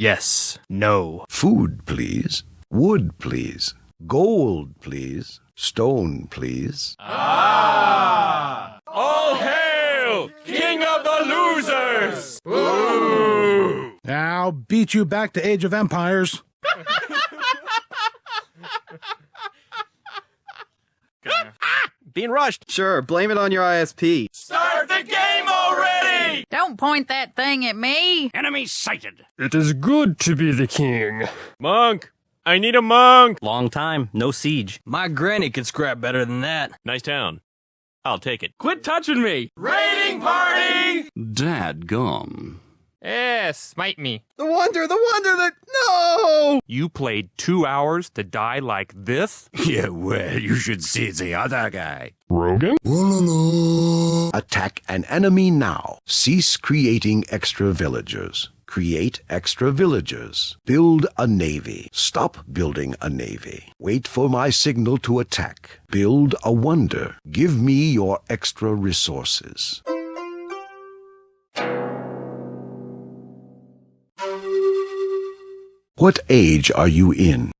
Yes. No. Food, please. Wood, please. Gold, please. Stone, please. Ah! All hail, King of the Losers! I'll beat you back to Age of Empires. Being rushed. Sure, blame it on your ISP. Start the game already! Don't point that thing at me. Enemy sighted. It is good to be the king. Monk! I need a monk! Long time. No siege. My granny could scrap better than that. Nice town. I'll take it. Quit touching me! Raiding party! Dad gum. Eh, smite me. The wonder, the wonder that. No! You played two hours to die like this? Yeah, well, you should see the other guy. Rogan? Attack an enemy now. Cease creating extra villagers. Create extra villagers. Build a navy. Stop building a navy. Wait for my signal to attack. Build a wonder. Give me your extra resources. What age are you in?